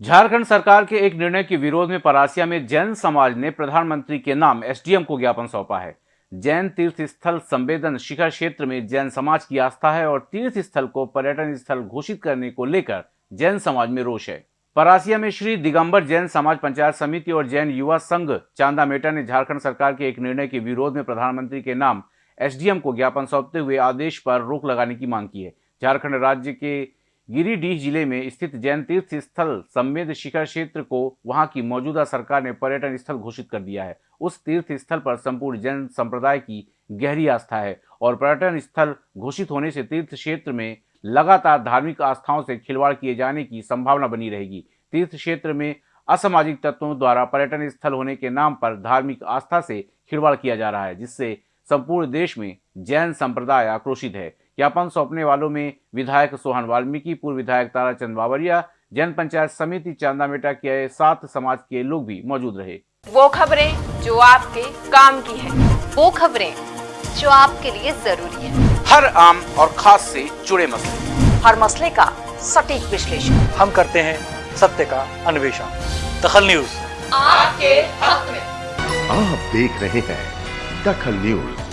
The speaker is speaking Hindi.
झारखंड सरकार के एक निर्णय के विरोध में परासिया में जैन समाज ने प्रधानमंत्री के नाम एसडीएम को ज्ञापन सौंपा है। जैन तीर्थ स्थल संवेदन शिखर क्षेत्र में जैन समाज की आस्था है और तीर्थ स्थल को पर्यटन स्थल घोषित करने को लेकर जैन समाज में रोष है। परासिया में श्री दिगंबर जैन समाज पंचायत समिति और जैन युवा संघ चांदा मेटा ने झारखंड सरकार के एक निर्णय के विरोध में प्रधानमंत्री के नाम एसडीएम को ज्ञापन सौंपते हुए आदेश पर रोक लगाने की मांग की है। झारखंड राज्य के गिरिडीह ज़िले में स्थित जैन तीर्थ स्थल संवेद शिखर क्षेत्र को वहाँ की मौजूदा सरकार ने पर्यटन स्थल घोषित कर दिया है। उस तीर्थ स्थल पर संपूर्ण जैन संप्रदाय की गहरी आस्था है और पर्यटन स्थल घोषित होने से तीर्थ क्षेत्र में लगातार धार्मिक आस्थाओं से खिलवाड़ किए जाने की संभावना बनी रहेगी। तीर्थ क्षेत्र में असामाजिक तत्वों द्वारा पर्यटन स्थल होने के नाम पर धार्मिक आस्था से खिलवाड़ किया जा रहा है, जिससे संपूर्ण देश में जैन संप्रदाय आक्रोशित है। ज्ञापन सौंपने वालों में विधायक सोहन वाल्मीकि पूर्व विधायक ताराचंद बावरिया जन पंचायत समिति चांदामेटा के सात समाज के लोग भी मौजूद रहे। वो खबरें जो आपके काम की है। वो खबरें जो आपके लिए ज़रूरी है। हर आम और खास से जुड़े मसले। हर मसले का सटीक विश्लेषण। हम करते हैं सत्य का अन्वेषण। दखल न्यूज़। आपके हक में। आप देख रहे हैं दखल न्यूज़।